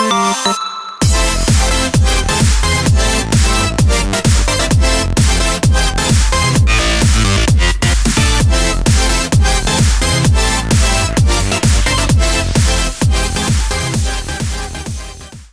Música